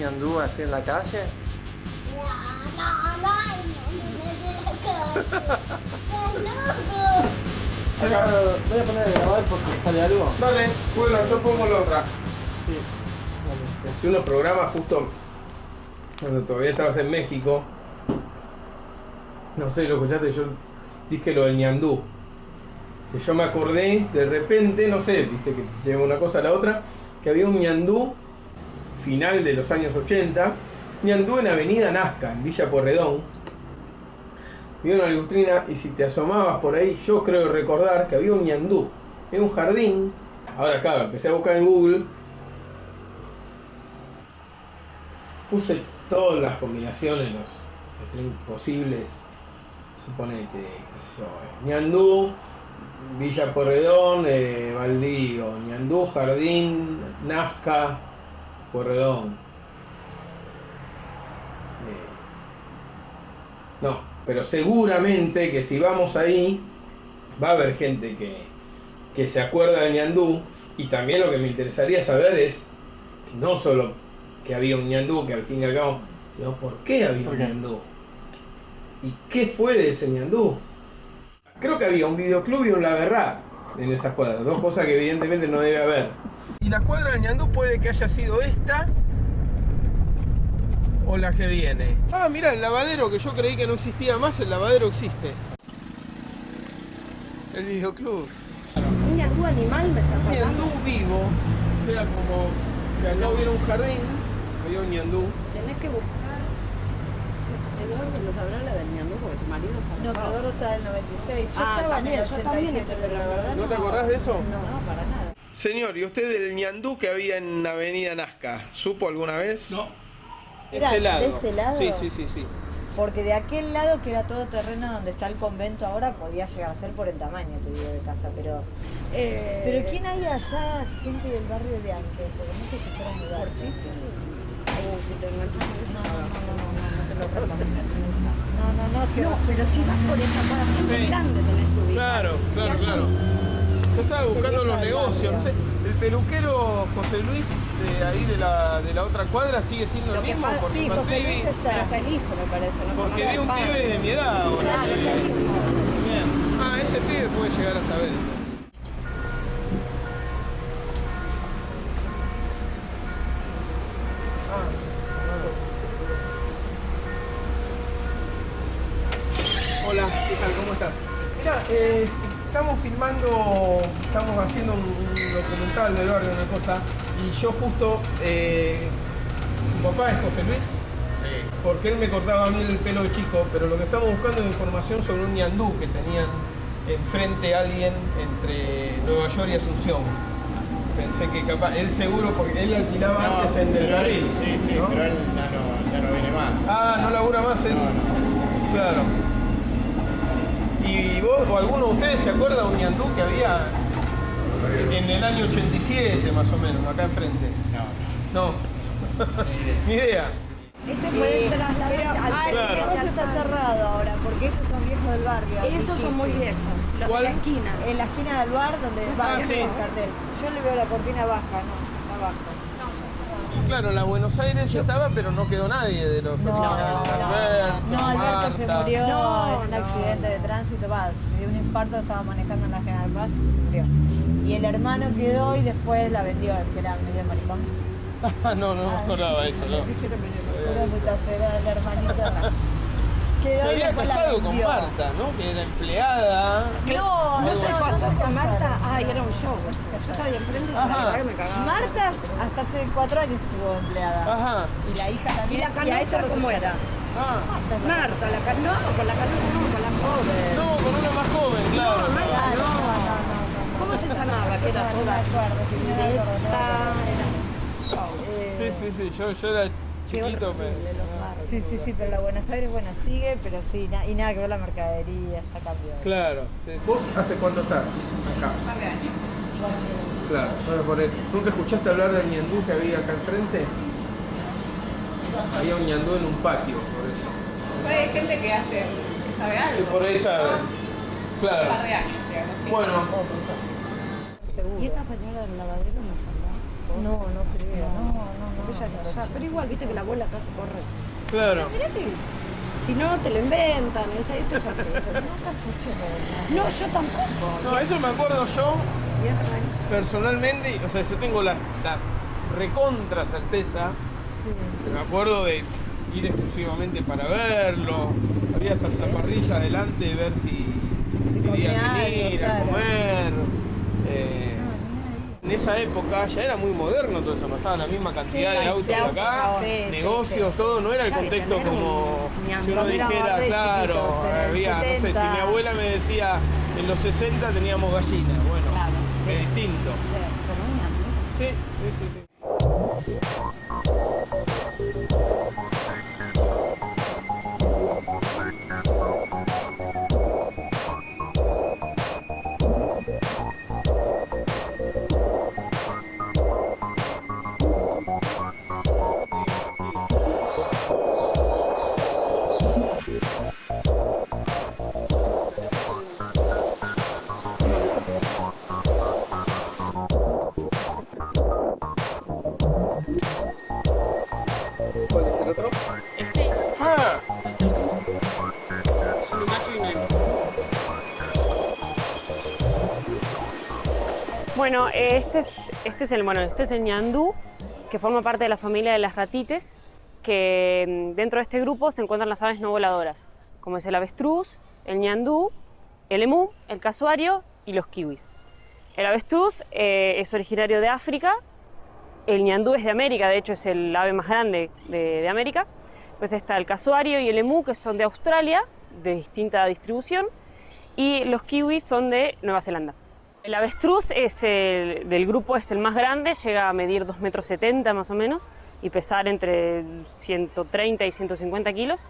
ñandú así en la calle? No, no, no, no, no me de la calle. ¡Estás loco! Acá voy a poner a grabar porque sale algo. Dale, bueno, yo pongo la otra. Sí. Hacía unos programas justo cuando todavía estabas en México. No sé, lo escuchaste, yo dije lo del ñandú. Que yo me acordé de repente, no sé, viste que lleva una cosa a la otra, que había un ñandú final de los años 80, ñandú en Avenida Nazca, en Villa Porredón. Vi una lustrina y si te asomabas por ahí, yo creo recordar que había un ñandú en un jardín. Ahora, claro, empecé a buscar en Google puse todas las combinaciones, los strings posibles. Suponete, yo, eh, Ñandú, Villa Porredón, eh, Baldío, Ñandú, Jardín, Nazca, Porredón. Eh, no, pero seguramente que si vamos ahí, va a haber gente que, que se acuerda de Ñandú. Y también lo que me interesaría saber es, no solo que había un ñandú, que al fin y al cabo, sino por qué había ¿Por un ñandú. ¿Y qué fue de ese ñandú? Creo que había un videoclub y un laberrá en esas cuadras, dos cosas que evidentemente no debe haber. La cuadra del ñandú puede que haya sido esta o la que viene. Ah, mira, el lavadero que yo creí que no existía más, el lavadero existe. El videoclub. Un ñandú animal me estás Un ñandú vivo, o sea, como si acá hubiera un jardín, había un ñandú. Tenés que buscar. Eduardo lo sabrá la del ñandú porque tu marido sabe. No, pero Eduardo está del 96. Yo Ah, estaba en el yo también 87, estoy pero la verdad ¿No te acordás de eso? No, no, para nada. Señor, ¿y usted del ñandú que había en Avenida Nazca? ¿Supo alguna vez? No. Era de este lado. Sí, sí, sí, sí. Porque de aquel lado, que era todo terreno donde está el convento ahora, podía llegar a ser por el tamaño, te digo, de casa. Pero, Eh, pero ¿quién hay allá, gente del barrio de antes? Porque no sé si fuera a mudar. ¿Por chiste? Uh, si te enganchas. No, no, no, no, no, no te lo recomiendo. No, no, no, si No, pero si vas por esa cuadra siempre Sí. grande tenés que ubicar. Claro, claro, claro. Yo estaba buscando los negocios, no sé. barrio. El peluquero José Luis de ahí de la, de la otra cuadra sigue siendo el mismo. porque sí, José Luis está. Hijo, me parece. No Porque vi un pibe de mi edad ahora. Bien. Ah, ese pibe puede llegar a saber. Hola, ¿qué tal? ¿Cómo estás? Mira, eh, estamos filmando, estamos haciendo un, un documental del barrio, una cosa, y yo justo, eh, mi papá es José Luis, porque él me cortaba a mí el pelo de chico, pero lo que estamos buscando es información sobre un ñandú que tenían enfrente a alguien entre Nueva York y Asunción. Pensé que capaz, él seguro, porque él alquilaba antes en Del Carril. Sí, sí, ¿no? pero él ya no, ya no viene más. Ah, no labura más él. Claro. ¿Y vos o alguno de ustedes se acuerda de un ñandú que había en el año 87 más o menos, acá enfrente? No, No. Ni idea. Ese puede Pero al- ah, Claro. el negocio está cerrado ahora, porque ellos son viejos del barrio. Esos son muy viejos. Los ¿Cuál? de la esquina. En la esquina del bar donde va Ah, el sí. cartel. Yo le veo la cortina baja, no, está baja. Claro, la Buenos Aires ya estaba, pero no quedó nadie de los No, originales. no, Alberto, No, Alberto se Marta. murió No, en un no. accidente de tránsito, va, de un infarto, estaba manejando en la General Paz y murió. Y el hermano quedó y después la vendió, el que era medio maricón. Ah, no, no me acordaba eso, no. Era muy el hermanito. Se y había la casado con. Marta, ¿no? Que era empleada. No, no ¿No se con Marta? Ay, era un show. Yo estaba enfrente y la Ajá. verdad que me cagaba. Marta hasta hace cuatro años estuvo empleada. Ajá. Y la hija ¿Y también. la a eso canosa cómo era? Ah. Marta, la ca- no, con la canosa no, con la joven. No, con una más joven, claro. No, Marta, Ah, no, no. ¿Cómo se llamaba? Que era show. Sí, sí, sí, yo, yo era chiquito, pero... Sí, sí, sí, pero la Buenos Aires, bueno, sigue, pero sí, na- y nada que ver la mercadería, ya cambió. Claro. sí, sí. ¿Vos hace cuánto estás acá? Claro, bueno, por el- ¿Nunca escuchaste hablar del ñandú que había acá enfrente? Había un ñandú en un patio, por eso. Hay gente que hace, que sabe Y algo. por esa. Un Claro. par de años, digamos. sí. Bueno, ¿Y esta señora del lavadero no saldrá? No, no creo. No, no, no. Ella allá. Pero igual, viste que la abuela acá se corre. claro. Mirá que si no te lo inventan, es- esto es así. es así. No, yo tampoco. No, eso me acuerdo yo personalmente, o sea, yo tengo la recontra certeza, me acuerdo de ir exclusivamente para verlo, había salsa parrilla adelante, ver si, si venir a claro. comer. eh, en esa época ya era muy moderno todo eso, pasaba la misma cantidad de autos acá, sí, negocios, todo, no era el contexto como un si uno dijera, claro, chiquitos, en el había, no sé, si 70. mi abuela me decía, en los 60 teníamos gallinas, bueno, Claro, es distinto. Sí, sí, sí. Bueno, este es, este es el bueno, este es el ñandú, que forma parte de la familia de las ratites, que mm, dentro de este grupo se encuentran las aves no voladoras, como es el avestruz, el ñandú, el emú, el casuario y los kiwis. El avestruz eh, es originario de África, el ñandú es de América, de hecho es el ave más grande de, de América. Pues está el casuario y el emú, que son de Australia, de distinta distribución, y los kiwis son de Nueva Zelanda. El avestruz es el, del grupo es el más grande, llega a medir 2,70 metros más o menos y pesar entre 130 y 150 kilos.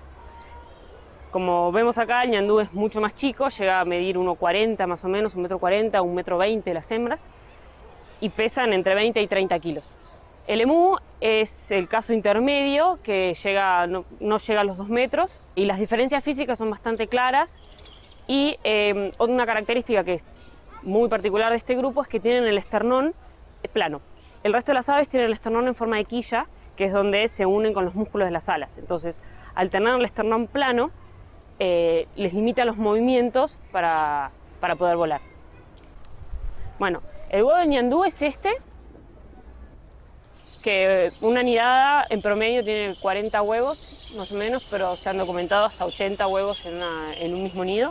Como vemos acá, el ñandú es mucho más chico, llega a medir 1,40 más o menos, 1,40 m, 1,20 m las hembras y pesan entre 20 y 30 kilos. El emú es el caso intermedio que llega, no, no llega a los 2 metros y las diferencias físicas son bastante claras y eh, una característica que muy particular de este grupo es que tienen el esternón plano. El resto de las aves tienen el esternón en forma de quilla, que es donde se unen con los músculos de las alas. Entonces, al tener el esternón plano, eh, les limita los movimientos para, para poder volar. Bueno, el huevo de ñandú es este, que una nidada en promedio tiene 40 huevos, más o menos, pero se han documentado hasta 80 huevos en, en un mismo nido.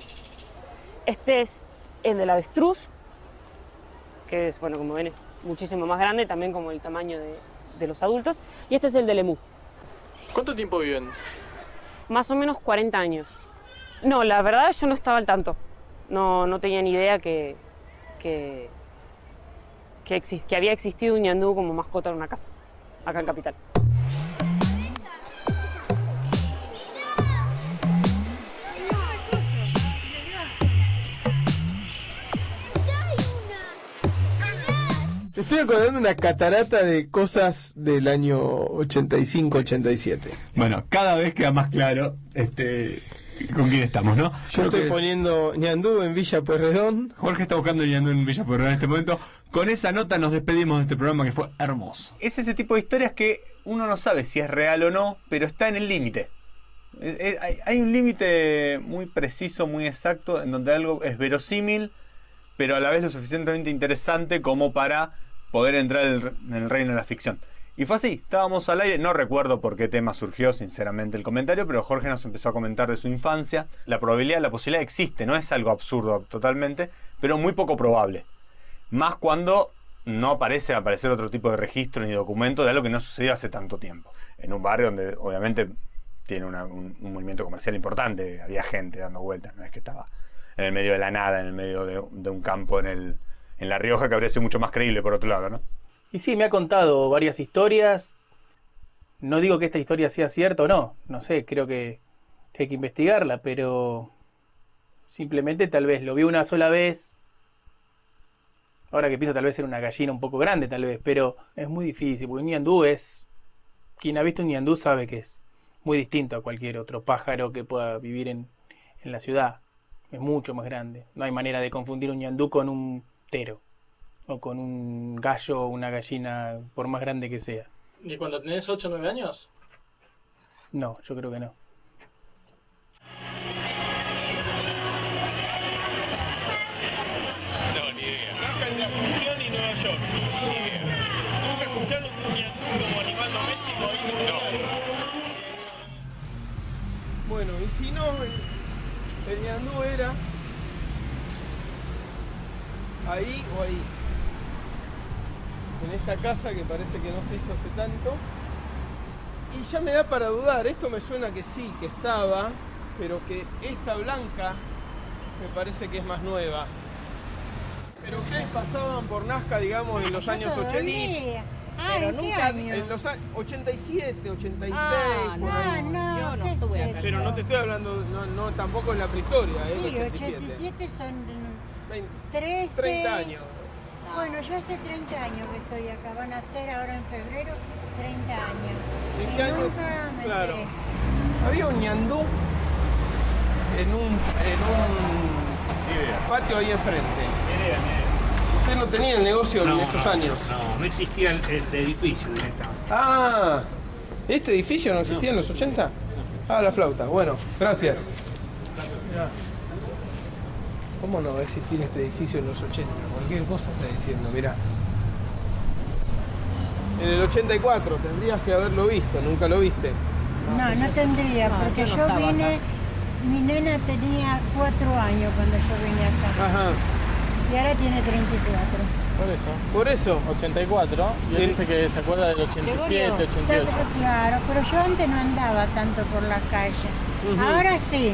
Este es el del avestruz, que es, bueno, como ven, es muchísimo más grande, también como el tamaño de, de los adultos. Y este es el del emú, ¿Cuánto tiempo viven? más o menos 40 años. No, la verdad yo no estaba al tanto. No, no tenía ni idea que, que, que, exis- que había existido un ñandú como mascota en una casa, acá en Capital. Estoy acordando una catarata de cosas del año 85-87. Bueno, cada vez queda más claro este con quién estamos, ¿no? Yo Creo estoy que poniendo ñandú en Villa Pueyrredón. Jorge está buscando yendo en Villa Pueyrredón en este momento. Con esa nota nos despedimos de este programa que fue hermoso. Es ese tipo de historias que uno no sabe si es real o no, pero está en el límite. Hay un límite muy preciso, muy exacto, en donde algo es verosímil, pero a la vez lo suficientemente interesante como para poder entrar en el- reino de la ficción. Y fue así, estábamos al aire, no recuerdo por qué tema surgió sinceramente el comentario, pero Jorge nos empezó a comentar de su infancia. La probabilidad, la posibilidad existe, no es algo absurdo totalmente, pero muy poco probable. Más cuando no parece aparecer otro tipo de registro ni documento de algo que no sucedió hace tanto tiempo. En un barrio donde obviamente tiene un movimiento comercial importante, había gente dando vueltas, no es que estaba en el medio de la nada, en el medio de, de un campo en, el, en La Rioja, que habría sido mucho más creíble por otro lado, ¿no? Y sí, me ha contado varias historias. No digo que esta historia sea cierta o no. No sé, creo que, hay que investigarla, pero simplemente tal vez lo vi una sola vez. Ahora que pienso tal vez era una gallina un poco grande tal vez, pero es muy difícil, porque un ñandú es quien ha visto un ñandú sabe que es muy distinto a cualquier otro pájaro que pueda vivir en, en la ciudad. Es mucho más grande. No hay manera de confundir un ñandú con un tero. O con un gallo o una gallina, por más grande que sea. ¿Y cuando tenés 8 o 9 años? No, yo creo que no. No, ni idea. Acá en Asunción y Nueva York. Ni idea. ¿Nunca escucharon un como animal doméstico ahí? No. Bueno, y si no, el, el ñandú era ahí o ahí. En esta casa que parece que no se hizo hace tanto. Y ya me da para dudar, esto me suena que sí, que estaba, pero que esta blanca me parece que es más nueva. Pero ustedes pasaban por Nazca, digamos, en los años 80. Ah, ¿en qué año? En los a- 87, 86, Ah, ahí. no, no, Yo no ¿qué estuve es acá. Pero no te estoy hablando, no, no tampoco es la prehistoria, ¿eh? Sí, el 87. 87 son 20, 13. 30 años. Bueno, yo hace 30 años que estoy acá. Van a ser ahora en febrero 30 años. ¿En Y qué año? nunca me Claro. enteré. Había un ñandú en un, en un patio ahí enfrente. Usted no tenía el negocio en esos años. No, no existía el, el edificio directamente. Ah, ¿este edificio no existía en los 80? Ah, la flauta. Bueno, gracias. ¿Cómo no va a existir este edificio en los 80? Cualquier cosa está diciendo, mirá. En el 84 tendrías que haberlo visto, nunca lo viste. No, no tendría, No, porque yo yo, no estaba vine, mi nena tenía 4 años cuando yo vine acá. Ajá, Y ahora tiene 34. Por eso. por eso. 84. Y él dice que se acuerda del 87, O sea, 88. claro, pero yo antes no andaba tanto por la calle. Ujú. Ahora sí.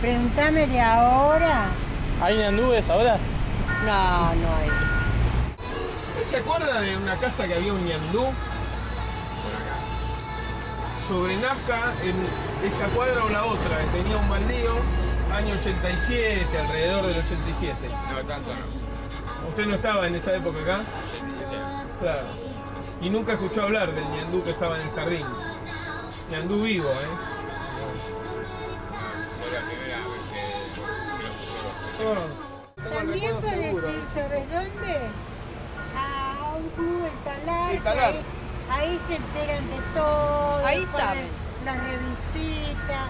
Pregúntame de ahora. ¿Hay ñandúes ahora? No, no hay. ¿Se acuerda de una casa que había un ñandú? Sobre Nazca, en esta cuadra o la otra, que tenía un baldío, año 87, alrededor del 87. No, tanto no. ¿Usted no estaba en esa época acá? 87. Claro. Y nunca escuchó hablar del ñandú que estaba en el jardín. Ñandú vivo, ¿eh? También puedes seguro. ir, ¿sabes dónde? A un club, el talar. El Talar. Ahí, ahí se enteran de todo. Ahí saben. Las revistitas.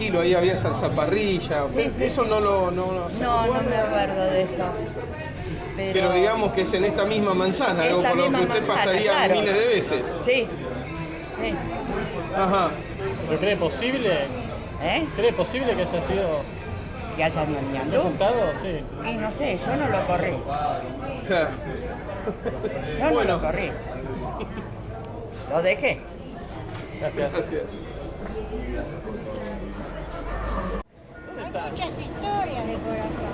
Tranquilo, ahí había salsa parrilla. Sí, sí. Eso no lo no, no No, no me acuerdo de eso. Pero, Pero digamos que es en esta misma manzana, algo Esta por lo que usted manzana, pasaría claro. miles de veces. Sí. Sí. Ajá. ¿Lo cree posible? ¿Eh? ¿Cree posible que haya sido ¿Que hayan ñandú? presentado? Sí. Y no sé, yo no lo corrí. Claro. Yo no Bueno. lo corrí. ¿Lo dejé? Gracias. Gracias. Muchas historias de por acá.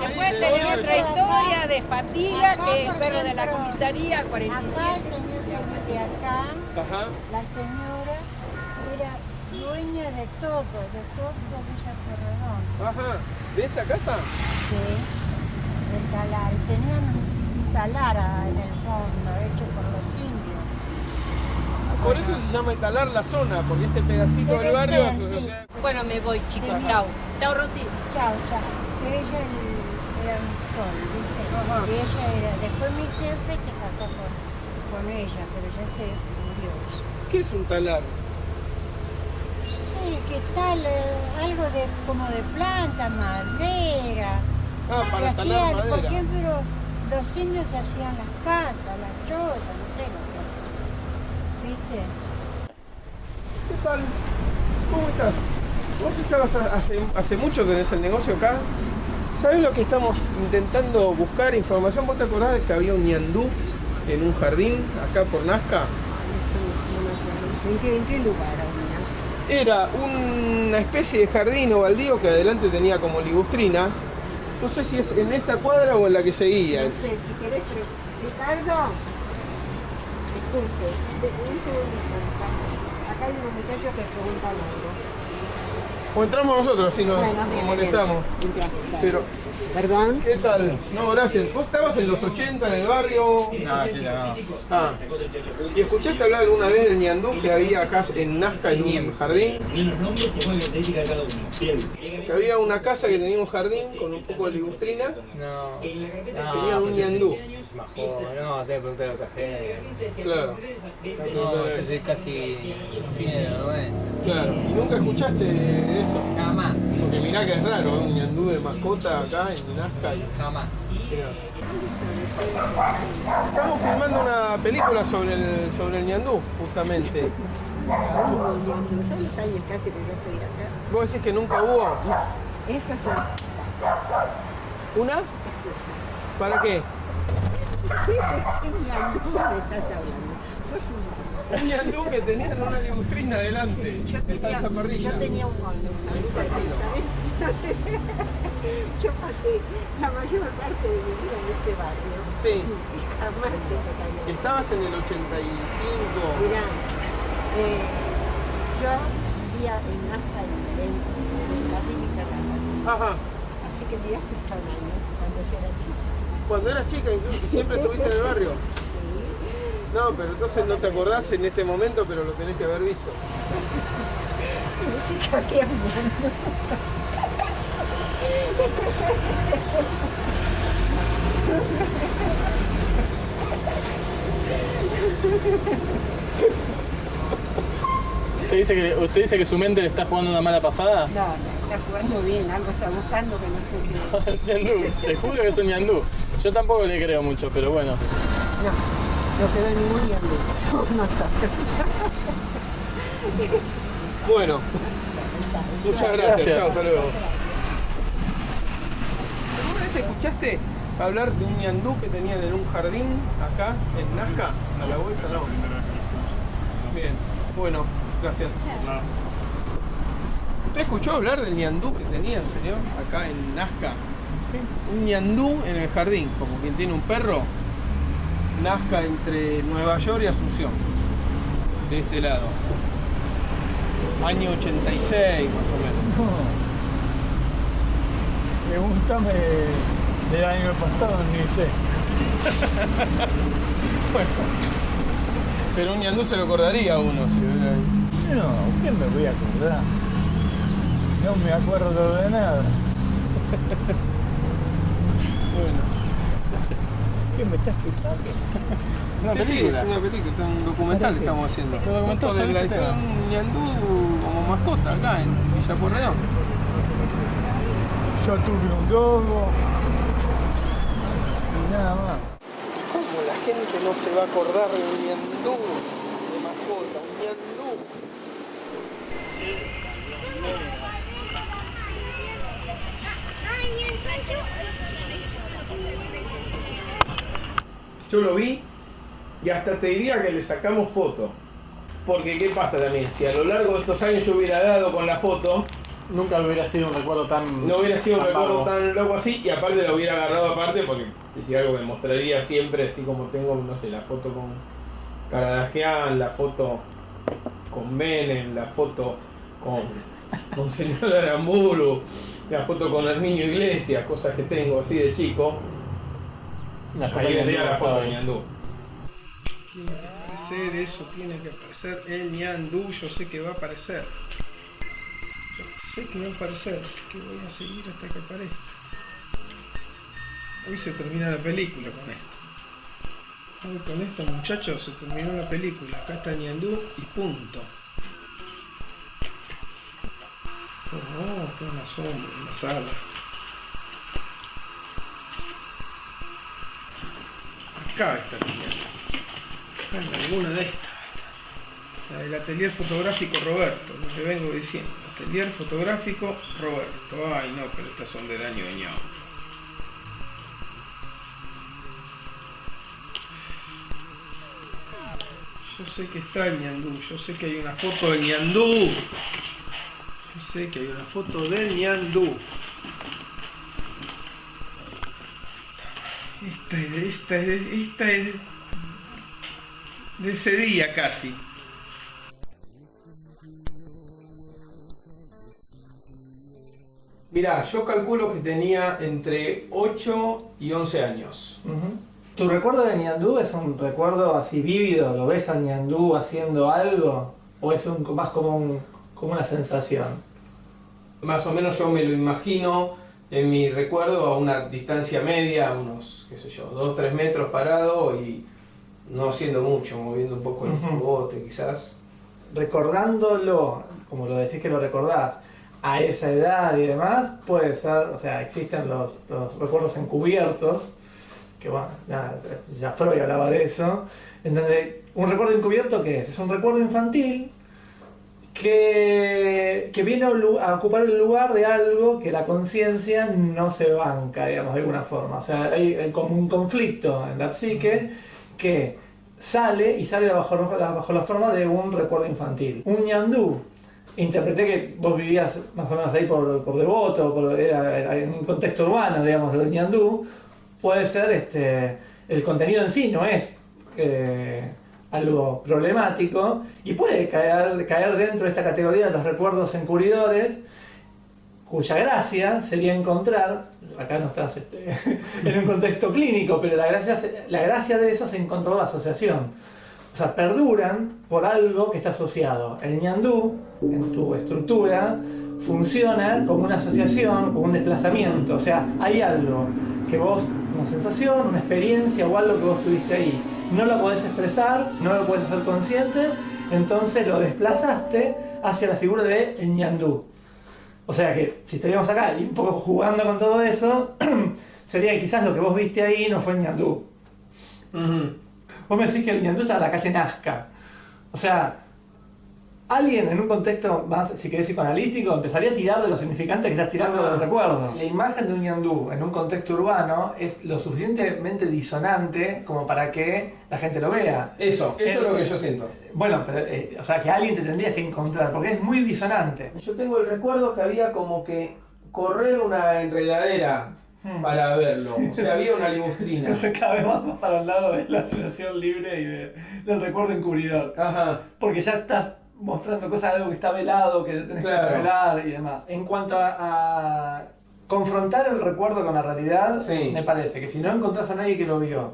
Después tenés otra historia de Fatiga, que es perro de la comisaría, Acá 47. el señor de acá, Ajá. la señora era dueña de todo, de todo Villa Porredón. Ajá. ¿De esta casa? Sí, del talar. Tenían un talar en el fondo, hecho por los. Por eso se llama talar la zona, porque este pedacito Debe del barrio. ser, o sí. sea, Bueno, me voy, chicos. Sí. Chao. Chao, Rosy. Chao, chao. Ella el- era un sol, ¿viste? Y ella era. Después mi jefe se casó con, con ella, pero ya se murió. ¿Qué es un talar? Sí, ¿qué tal? Eh, algo de como de planta, madera. Ah, Que para talar hacían, por madera. ejemplo, los indios hacían las casas, las chozas, no sé que. ¿Viste? ¿Qué tal? ¿Cómo estás? Vos estabas hace, hace mucho tenés el negocio acá. ¿Sabés lo que estamos intentando buscar información? ¿Vos te acordás de que había un ñandú en un jardín acá por Nazca? ¿En qué, en qué lugar había? Era una especie de jardín o baldío que adelante tenía como ligustrina. No sé si es en esta cuadra o en la que seguía. No sé, si querés, pero Ricardo, Ricardo. Acá hay unos muchachos que preguntan algo. O entramos nosotros, si nos, Bueno, bien, molestamos. bien. Dale. Pero, Perdón. ¿qué tal? No, gracias. ¿Vos estabas en los 80 en el barrio? No, chica, no. Ah. ¿Y escuchaste hablar alguna vez del ñandú que había acá en Nazca en un jardín? Que había una casa que tenía un jardín con un poco de ligustrina. No, Tenía un ñandú. Es más joven, no, te pregunté a otra gente. Claro. No, esto es casi fines de los 90. Claro. ¿Y nunca escuchaste eso? Nada más. Porque mirá que es raro, ¿eh? un ñandú de mascota acá en Nazca. Y... Jamás. Estamos filmando una película sobre el, sobre el ñandú, justamente. Uy, Dios mío, ¿sabes los años casi que yo estoy acá? ¿Vos decís que nunca hubo? Esa es una ¿Una? ¿Para qué? ¿Qué ñandú me estás hablando? Sos un... Ñandú que tenía una ligustrina adelante, Yo tenía, yo tenía un ¿sabes? Yo pasé la mayor parte de mi vida en este barrio. Sí. Y jamás se. Estabas en el 85. Mirá, eh, yo vivía en Nazca en en la clínica. Ajá. Así que mirá si son años cuando yo era chica. Cuando eras chica incluso, y siempre estuviste en el barrio. No, pero entonces no te acordás en este momento, pero lo tenés que haber visto. ¿Usted dice, que, ¿Usted dice que su mente le está jugando una mala pasada? No, no, está jugando bien, algo está buscando que no sé qué. te juro que es un ñandú. Yo tampoco le creo mucho, pero bueno. No, no quedó ningún ñandú. Somos nosotros. Bueno, muchas gracias. Gracias. Chao, hasta luego. ¿Alguna vez escuchaste hablar de un ñandú que tenían en un jardín acá en Nazca? A la vuelta, no. Bien, bueno, gracias. ¿Usted escuchó hablar del ñandú que tenían, señor, acá en Nazca? Un ñandú en el jardín, como quien tiene un perro. Nazca entre Nueva York y Asunción. De este lado. Año 86 más o menos. Pregúntame del año pasado, ni sé. Bueno, pero un ñandú se lo acordaría a uno si hubiera ahí. No, ¿qué me voy a acordar? No me acuerdo de nada. Bueno. ¿Qué me estás escuchando? Una película. es una película, un documental que estamos haciendo. ¿Un documental Justo de sobre la este historia de un ñandú como mascota acá en Villa Porredón. Yo tuve un dogo. Y nada más. ¿Cómo la gente no se va a acordar del ñandú de mascota? Un ñandú. Yo lo vi y hasta te diría que le sacamos foto. Porque ¿qué pasa también? Si a lo largo de estos años yo hubiera dado con la foto, Nunca hubiera sido un recuerdo tan. no hubiera sido un recuerdo tan loco así y aparte lo hubiera agarrado aparte porque sería algo que mostraría siempre, así como tengo, no sé, la foto con Caradagian, la foto con Menem, la foto con, con señor Aramburu, la foto con Herminio Iglesias, cosas que tengo así de chico. La foto Ahí de vendría la foto de. Ñandú. Tiene que aparecer eso, tiene que aparecer el Ñandú, yo sé que va a aparecer. Yo sé que va a aparecer, así que voy a seguir hasta que aparezca. Hoy se termina la película con esto. Hoy con esto muchachos se terminó la película. Acá está Ñandú y punto. Oh, una sombra, una sala. Acá está. Acá en alguna de estas. La del atelier fotográfico Roberto, lo que vengo diciendo. Atelier fotográfico Roberto. Ay no, pero estas son del año ñao. Yo sé que está el ñandú, yo sé que hay una foto del ñandú. Sé que hay una foto del ñandú. Esta es, esta es, esta es de ese día casi. Mira, yo calculo que tenía entre 8 y 11 años. ¿Tu recuerdo de Ñandú es un recuerdo así vívido? ¿Lo ves a Ñandú haciendo algo? ¿O es un, más como, un- como una sensación? Más o menos yo me lo imagino en mi recuerdo a una distancia media, unos, qué sé yo, 2 3 metros parado y no haciendo mucho, moviendo un poco el bote quizás. Recordándolo, como lo decís que lo recordás, a esa edad y demás, puede ser, o sea, existen los, los recuerdos encubiertos, que bueno, nada, ya Freud hablaba de eso, en donde un recuerdo encubierto, ¿qué es? Es un recuerdo infantil que, que viene a, ocupar el lugar de algo que la conciencia no se banca, digamos, de alguna forma. O sea, hay, como un conflicto en la psique que sale y sale bajo, bajo la forma de un recuerdo infantil. Un ñandú. Interpreté que vos vivías más o menos ahí por, por devoto, por, era en un contexto urbano, digamos, del ñandú. Puede ser este, el contenido en sí, no es eh, algo problemático y puede caer, caer dentro de esta categoría de los recuerdos encubridores, cuya gracia sería encontrar, acá no estás este, en un contexto clínico, pero la gracia, se- la gracia de eso es encontrar la asociación. O sea, perduran por algo que está asociado. El ñandú, en tu estructura, funciona como una asociación, como un desplazamiento. O sea, hay algo que vos, una sensación, una experiencia o algo que vos tuviste ahí, no lo podés expresar, no lo podés hacer consciente, entonces lo desplazaste hacia la figura de ñandú. O sea que si estaríamos acá y un poco jugando con todo eso, sería que quizás lo que vos viste ahí no fue ñandú. Vos me decís que el ñandú está en la calle Nazca. O sea, alguien en un contexto más, si querés, psicoanalítico, empezaría a tirar de los significantes que estás tirando del recuerdo. La imagen de un ñandú en un contexto urbano es lo suficientemente disonante como para que la gente lo vea. Eso, eso es lo que yo siento. Bueno, pero, eh, o sea, que alguien te tendrías que encontrar, porque es muy disonante. Yo tengo el recuerdo que había como que correr una enredadera para verlo. O sea, había una limustrina. Cada vez más, para el lado de la asociación libre y de- del recuerdo encubridor. Porque ya estás mostrando cosas de algo que está velado, que tenés Claro. que revelar y demás. En cuanto a, a confrontar el recuerdo con la realidad, me parece que si no encontrás a nadie que lo vio,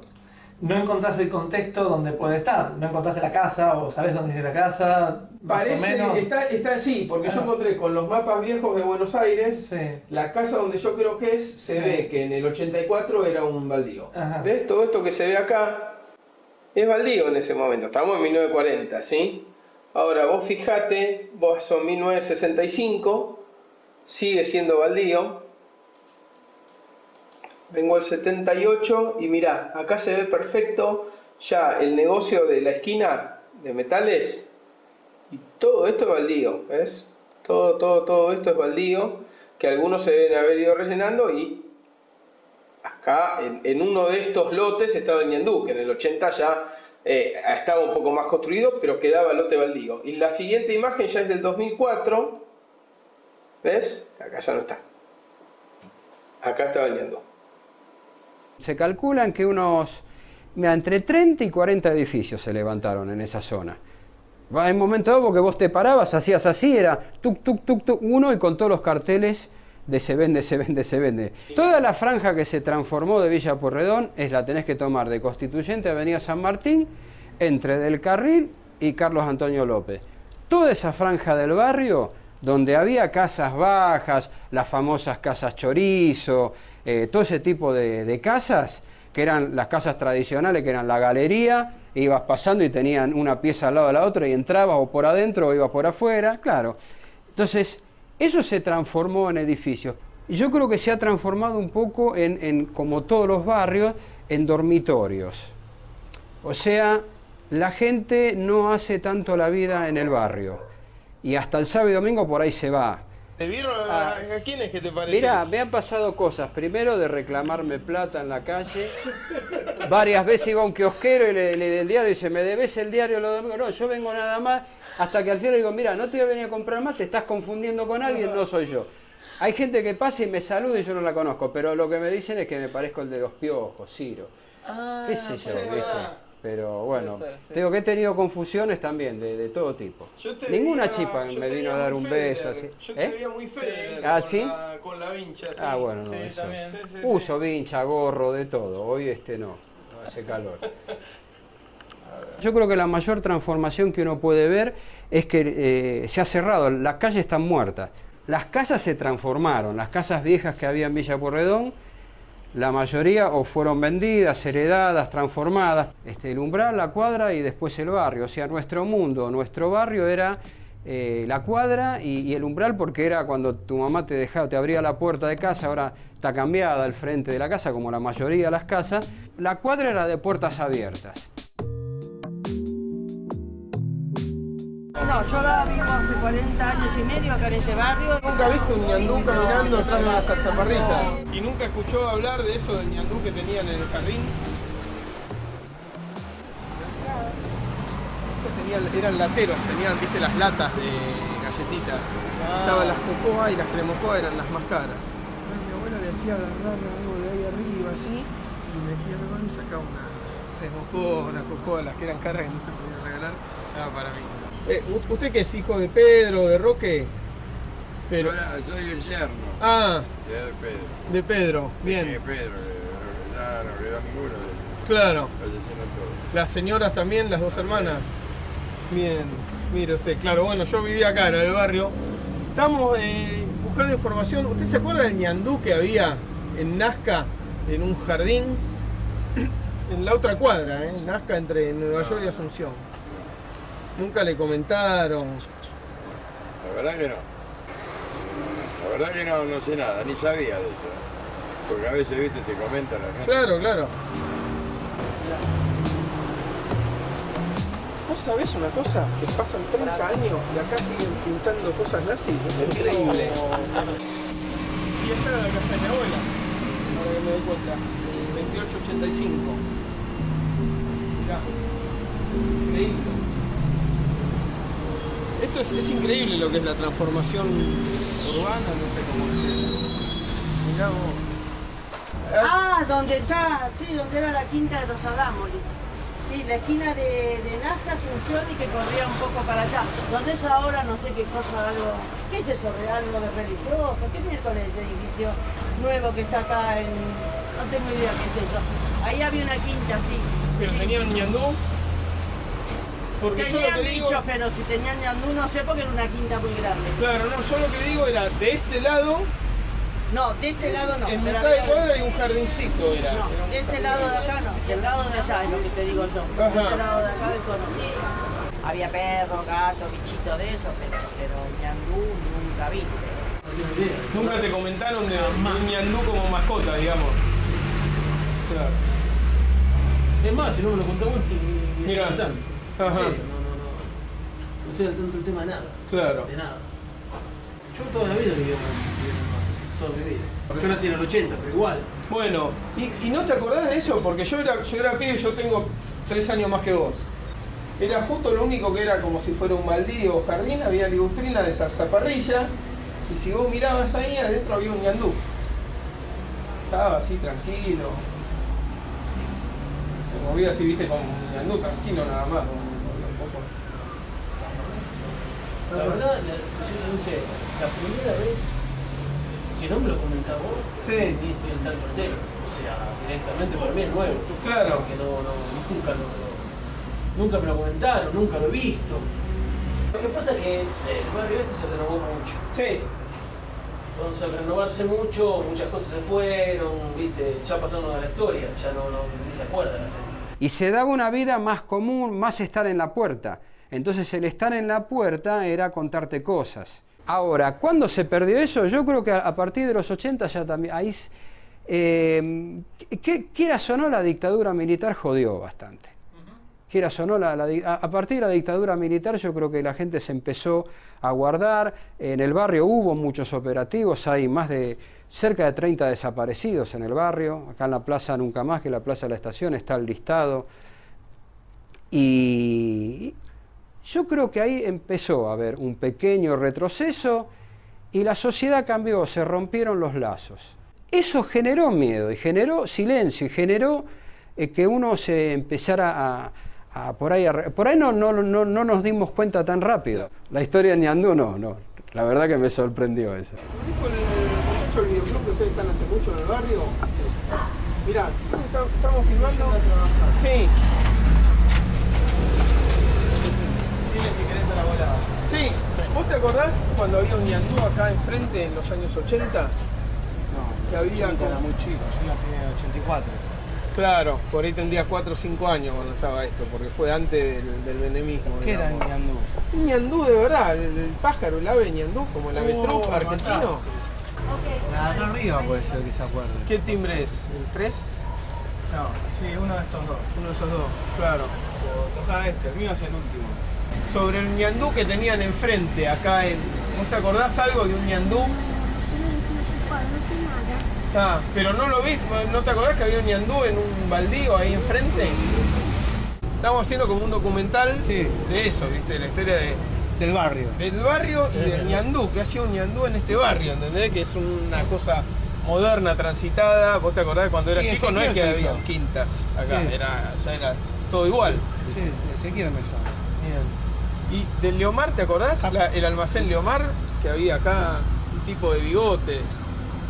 no encontrás el contexto donde puede estar, no encontraste la casa o sabes dónde es la casa, más o Parece, menos. está, está sí, porque yo encontré con los mapas viejos de Buenos Aires, la casa donde yo creo que es, se Sí. ve que en el 84 era un baldío. Ajá. ¿Ves? Todo esto que se ve acá es baldío en ese momento, estamos en 1940, ¿sí? Ahora vos fijate, vos son 1965, sigue siendo baldío. Vengo al 78 y mirá, acá se ve perfecto ya el negocio de la esquina de metales y todo esto es baldío, ¿ves? Todo, todo, todo esto es baldío que algunos se deben haber ido rellenando y acá en, uno de estos lotes estaba el Ñandú, que en el 80 ya eh, estaba un poco más construido, pero quedaba lote baldío. Y la siguiente imagen ya es del 2004, ¿ves? Acá ya no está. Acá estaba el Ñandú. Se calculan que unos, entre 30 y 40 edificios se levantaron en esa zona. En un momento dado, porque vos te parabas, hacías así, era tuk, tuk, tuk, tuk, uno y con todos los carteles de se vende, se vende, se vende. Toda la franja que se transformó de Villa Porredón es la tenés que tomar de Constituyente Avenida San Martín, entre Del Carril y Carlos Antonio López. Toda esa franja del barrio, donde había casas bajas, las famosas casas chorizo, eh, todo ese tipo de, de casas, que eran las casas tradicionales, que eran la galería, ibas pasando y tenían una pieza al lado de la otra y entrabas o por adentro o ibas por afuera, claro. Entonces, eso se transformó en edificios. Yo creo que se ha transformado un poco en, en, como todos los barrios, en dormitorios. O sea, la gente no hace tanto la vida en el barrio. Y hasta el sábado y domingo por ahí se va. ¿Te vieron a, a quién es que te parece? Mira, me han pasado cosas. Primero de reclamarme plata en la calle. Varias veces iba a un kiosquero y le, le el diario y dice, ¿me debes el diario los domingos? No, yo vengo nada más. Hasta que al final le digo, mira, no te voy a venir a comprar más, te estás confundiendo con alguien, no soy yo. Hay gente que pasa y me saluda y yo no la conozco, pero lo que me dicen es que me parezco el de los piojos, Ciro. Ah, ¿Qué sé yo, puede viste? ser. Pero bueno, ser, sí. tengo que he tenido confusiones también de, de todo tipo. Ninguna veía- yo me vino a dar un beso así. Yo te ¿Eh? veía muy Federer ¿Ah, con sí? la- con la vincha, sí. Ah, bueno, no, Sí, eso. Uso vincha, gorro, de todo. Hoy este no, no hace calor. Yo creo que la mayor transformación que uno puede ver es que eh, se ha cerrado, las calles están muertas. Las casas se transformaron, las casas viejas que había en Villa Porredón, la mayoría o fueron vendidas, heredadas, transformadas. Este, el umbral, la cuadra y después el barrio. O sea, nuestro mundo, nuestro barrio era eh, la cuadra y, y el umbral porque era cuando tu mamá te dejaba, te abría la puerta de casa, ahora está cambiada al frente de la casa, como la mayoría de las casas. La cuadra era de puertas abiertas. No, yo la vivo hace 40 años y medio acá en este barrio. Nunca viste un ñandú caminando detrás de una zarzaparrilla. Y nunca escuchó hablar de eso del ñandú que tenían en el jardín. Estos tenían, eran lateros, tenían, viste, las latas de galletitas. Estaban las cocoa y las cremocoa eran las más caras. Mi abuela le hacía agarrar algo de ahí arriba, así, y metía la mano y sacaba una cremocoa, una cocoa, las que eran caras que no se podían regalar, daba para mí. Eh, ¿u- ¿Usted que es hijo de Pedro, de Roque? Pero... soy el yerno Ah, de Pedro. de Pedro, De bien. Pedro, eh, ya no quedó ninguno de Claro. fallecieron todos. Las señoras también, las dos hermanas. Bien, mire usted, claro, bueno, yo vivía acá en el barrio. Estamos eh, buscando información. ¿Usted se acuerda del ñandú que había en Nazca, en un jardín? En la otra cuadra, ¿eh? en Nazca, entre Nueva York y Asunción. Nunca le comentaron. La verdad que no. La verdad que no, no sé nada, ni sabía de eso. Porque a veces, viste, te comentan la gente. Claro, claro. ¿Vos sabés una cosa? Que pasan 30 años y acá siguen pintando cosas nazis. Es increíble. Y esta era la casa de mi abuela. Ahora que me doy cuenta. 2885. Mirá. Increíble. Esto es, es increíble lo que es la transformación urbana, no sé cómo decirlo. Mirá vos. Ah, donde está, sí, donde era la quinta de los Adámoris. Sí, la esquina de, de Nazca, Asunción y que corría un poco para allá. Donde es ahora no sé qué cosa, algo. ¿Qué es eso? ¿Algo de religioso? ¿Qué miércoles ese edificio nuevo que está acá en. No tengo idea qué es eso. Ahí había una quinta, sí. Pero tenían ñandú. Porque yo lo Tenían que digo. dicho, pero si tenían ñandú no sé porque era una quinta muy grande. Claro, no, yo lo que digo era de este lado, No, de este lado no. en mitad de cuadra hay un jardincito era. No, Era de este lado de acá no, del lado de allá es lo que te digo yo. De Ajá. este lado de acá no. Había perros, gatos, bichitos de eso, pero, pero ñandú nunca vi. Nunca te comentaron de un ñandú como mascota, digamos. Claro. Es más, si no me lo contó vos, tanto. En Ajá. serio, no, no, no. No estoy al tanto del tema de nada. Claro. De nada. Yo toda la vida viví en toda mi vida. Yo nací en el 80, pero igual. Bueno, ¿y, y no te acordás de eso? Porque yo era, yo era pibe, yo tengo tres años más que vos. Era justo lo único que era como si fuera un baldío o jardín, había ligustrina de zarzaparrilla, y si vos mirabas ahí, adentro había un ñandú. Estaba así tranquilo. Se movía así, viste, como un ñandú tranquilo nada más. ¿no? Un poco- La verdad, la, yo soy sincero, la primera vez, si no me lo comentás vos, Sí. ni estoy al tanto entero. O sea, directamente para mí es nuevo. Claro. Que no, no, nunca lo, nunca me lo comentaron, nunca lo he visto. Lo que pasa es que eh, el barrio este se renovó mucho. Sí. Entonces al renovarse mucho, muchas cosas se fueron, viste, ya pasaron a la historia, ya no, no ni se acuerda la gente. Y se daba una vida más común, más estar en la puerta. Entonces el estar en la puerta era contarte cosas. Ahora, ¿cuándo se perdió eso? Yo creo que a, partir de los 80 ya también... Ahí, eh, que, quieras o no, la dictadura militar jodió bastante. quieras o no, la- la a, partir de la dictadura militar yo creo que la gente se empezó a guardar, en el barrio hubo muchos operativos, hay más de cerca de 30 desaparecidos en el barrio, acá en la plaza Nunca Más, que la plaza de la estación, está el listado, y yo creo que ahí empezó a haber un pequeño retroceso y la sociedad cambió, se rompieron los lazos. Eso generó miedo y generó silencio y generó eh, que uno se empezara a, por ahí, a por ahí no, no, no, no nos dimos cuenta tan rápido. La historia de Ñandú no, no, la verdad que me sorprendió eso. ¿Dijo el que ustedes están hace mucho en el barrio? Mirá, estamos filmando. Sí. ¿Vos te acordás cuando había un ñandú acá enfrente en los años 80? No. Que había como... Era muy chico, yo nací en el 84. Claro, por ahí tendría 4 o 5 años cuando estaba esto, porque fue antes del, del benemismo. ¿Qué era el digamos. ñandú? Un ñandú de verdad, el, el pájaro, el ave ñandú, como el avestruz Oh, argentino. La arriba puede ser que se acuerde. ¿Qué timbre es? ¿El 3? No, sí, uno de estos dos. Uno de esos dos, claro. O toca este, el mío es el último. Sobre el ñandú que tenían enfrente, acá en... ¿Vos te acordás algo de un ñandú? Ah, pero no lo vi, ¿no te acordás que había un ñandú en un baldío ahí enfrente? Estamos haciendo como un documental de eso, ¿viste? La historia de, Del barrio. del barrio y del ñandú, que hacía un ñandú en este barrio, ¿entendés? Que es una cosa moderna, transitada. ¿Vos te acordás cuando era Sí, chico? No es que se había quintas acá, Sí. era, ya era todo igual. Sí, Ezequiel me llama. Y del Leomar, ¿te acordás? La- el almacén Leomar, que había acá un tipo de bigote.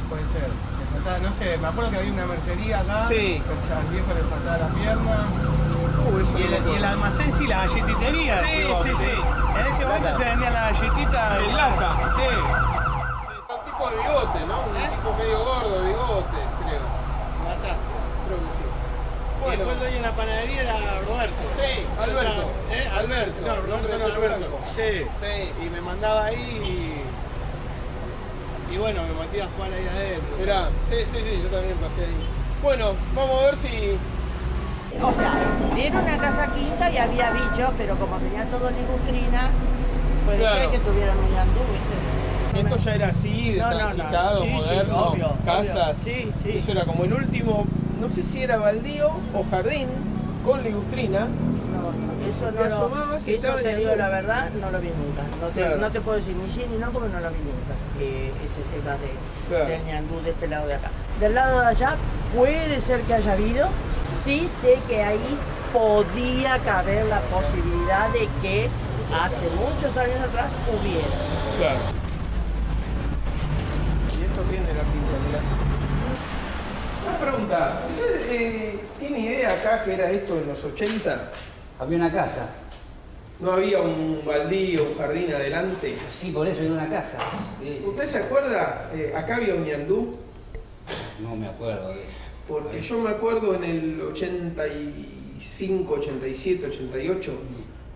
Puede ser. Le faltaba, no sé, me acuerdo que había una mercería acá. Sí. que Al viejo le faltaba la pierna. Uh, y, el, y el acuerdo. almacén sí, la galletitería. Sí, sí, sí. En ese momento Lata. se vendían las galletitas. En lata. Sí. Un tipo de bigote, ¿no? Un tipo medio gordo, bigote, creo. Mataste. Creo que sí. Y después el dueño de la panadería era Roberto. Sí, Alberto. ¿Eh? Alberto. No, No, Roberto no, Roberto Alberto. Sí. Sí. Y me mandaba ahí y... Y bueno, me metí a jugar ahí adentro. Mirá, sí, sí, sí, yo también pasé ahí. Bueno, vamos a ver si... O sea, era una casa quinta y había bichos, pero como tenía todo ligustrina, puede Claro. que tuvieran un yandú, ¿viste? Esto ya era así, de No, no, no. transitado, Sí, sí, moderno, obvio, casas. obvio. Sí, sí. Eso era como el último, no sé si era baldío o jardín con ligustrina. Eso Te no lo, asomabas y eso te digo la verdad, no lo vi nunca. No te, Claro. no te puedo decir ni sí ni no porque no lo vi nunca. eh, ese tema de, Claro. del ñandú de este lado de acá. Del lado de allá puede ser que haya habido. Sí sé que ahí podía caber la posibilidad de que hace muchos años atrás hubiera. Claro. Y esto tiene la pinta, mirá. Una pregunta, ¿usted eh, tiene idea acá que era esto en los 80? Había una casa. ¿No había un baldío, un jardín adelante? Sí, por eso era una casa. Sí. ¿Usted se acuerda? Eh, acá había un ñandú. No me acuerdo de eso. Porque yo me acuerdo en el 85, 87, 88,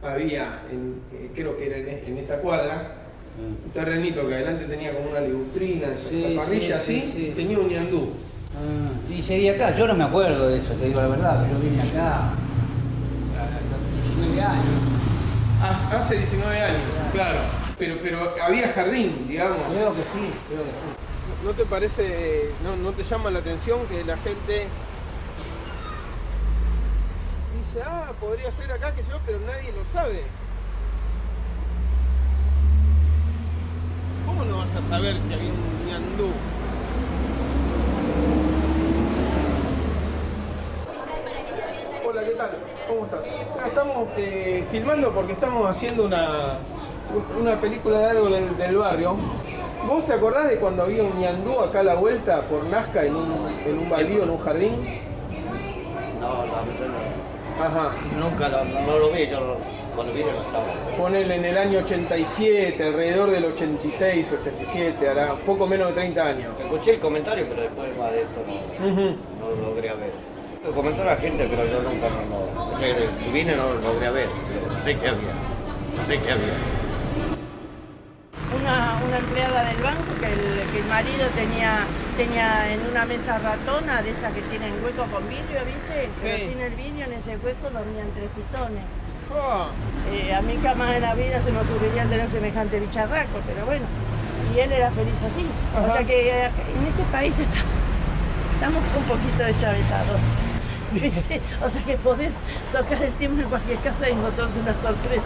había, en, eh, creo que era en, e- en esta cuadra, un terrenito que adelante tenía como una ligustrina, Sí, esa parrilla sí, así, sí, sí. tenía un ñandú. Ah, sí, sería acá. Yo no me acuerdo de eso, te digo la verdad. Yo vine acá a los 19 años. Hace hace 19 años, claro. Pero, pero había jardín, digamos. Creo que sí, creo que sí. ¿No te parece, no, no te llama la atención que la gente dice, ah, podría ser acá, que yo, pero nadie lo sabe? ¿Cómo no vas a saber si había un ñandú? Hola, ¿qué tal? ¿Cómo estás? Ah, Estamos eh, filmando porque estamos haciendo una, una película de algo del, del barrio. ¿Vos te acordás de cuando había un ñandú acá a la vuelta por Nazca en un, en un baldío, en un jardín? No, verdad no. Ajá. Nunca lo, no, no lo vi, yo cuando vine no estaba. Ponele en el año 87, alrededor del 86, 87, hará poco menos de 30 años. Escuché el comentario, pero después más de eso no, no lo logré ver. Lo comentó la gente, pero yo nunca no, no, o sea, que vine no lo logré ver, pero sé que había, sé que había. Una, una empleada del banco que el, que el marido tenía, tenía en una mesa ratona, de esas que tienen hueco con vidrio, ¿viste? Pero Sí. sin el vidrio, en ese hueco dormían tres pitones. Ah, Eh, a mí jamás en la vida se me ocurriría tener semejante bicharraco, pero bueno. Y él era feliz así. O sea que eh, en este país está- estamos un poquito deschavetados. O sea que podés tocar el timbre en cualquier casa y encontrarte una sorpresa.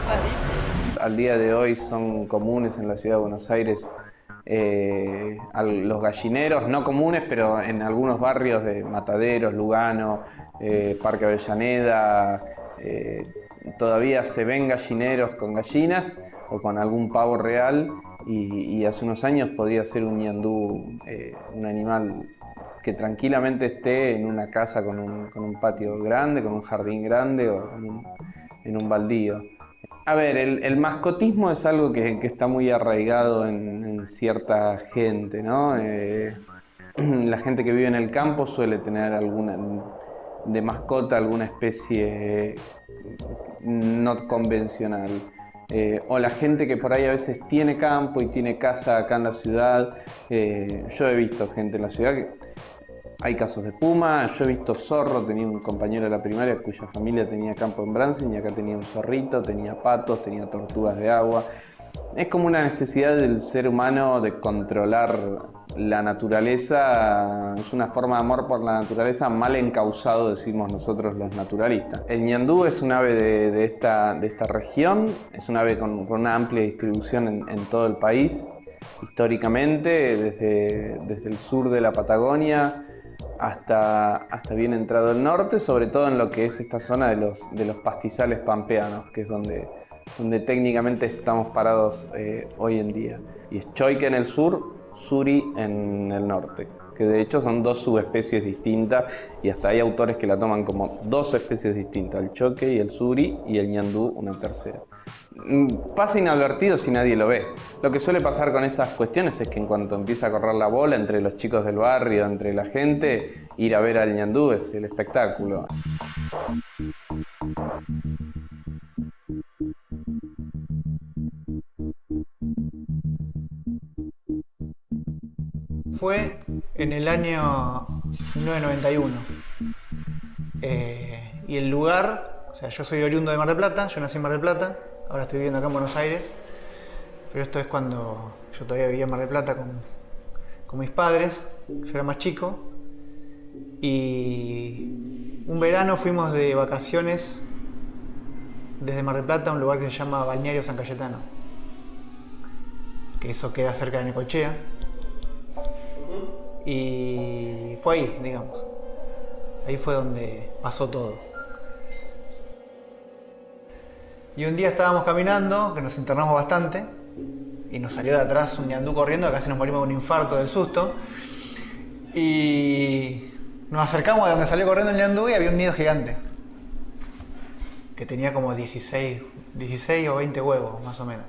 Al día de hoy son comunes en la ciudad de Buenos Aires eh, los gallineros, no comunes, pero en algunos barrios de Mataderos, Lugano, eh, Parque Avellaneda, eh, todavía se ven gallineros con gallinas o con algún pavo real y, y hace unos años podía ser un ñandú, un animal que tranquilamente esté en una casa con un, patio grande, con un jardín grande o en un baldío. A ver, el, mascotismo es algo que, está muy arraigado en, en cierta gente, ¿no? Eh, la gente que vive en el campo suele tener alguna de mascota alguna especie no convencional. Eh, o la gente que por ahí a veces tiene campo y tiene casa acá en la ciudad. Eh, yo he visto gente en la ciudad que hay casos de puma, yo he visto zorro, tenía un compañero de la primaria cuya familia tenía campo en Bransen y acá tenía un zorrito, tenía patos, tenía tortugas de agua. Es como una necesidad del ser humano de controlar la naturaleza, es una forma de amor por la naturaleza mal encausado, decimos nosotros los naturalistas. El ñandú es un ave de, de esta, de esta región, es un ave con, con una amplia distribución en, en todo el país, históricamente, desde, desde el sur de la Patagonia hasta, hasta bien entrado el norte, sobre todo en lo que es esta zona de los, de los pastizales pampeanos, que es donde, donde técnicamente estamos parados eh, hoy en día. Y es choique en el sur, suri en el norte, que de hecho son dos subespecies distintas y hasta hay autores que la toman como dos especies distintas, el choque y el suri y el ñandú una tercera. Mm, Pasa inadvertido si nadie lo ve. Lo que suele pasar con esas cuestiones es que en cuanto empieza a correr la bola entre los chicos del barrio, entre la gente, ir a ver al ñandú es el espectáculo. Fue en el año 1991. Eh, y el lugar, o sea, yo soy oriundo de Mar del Plata, yo nací en Mar del Plata, ahora estoy viviendo acá en Buenos Aires, pero esto es cuando yo todavía vivía en Mar del Plata con, con mis padres, yo era más chico, y un verano fuimos de vacaciones desde Mar del Plata a un lugar que se llama Balneario San Cayetano, que eso queda cerca de Necochea. Y fue ahí, digamos. Ahí fue donde pasó todo. Y un día estábamos caminando, que nos internamos bastante, y nos salió de atrás un ñandú corriendo, que casi nos morimos de un infarto del susto. Y nos acercamos a donde salió corriendo el ñandú y había un nido gigante. Que tenía como 16, 16 o 20 huevos, más o menos.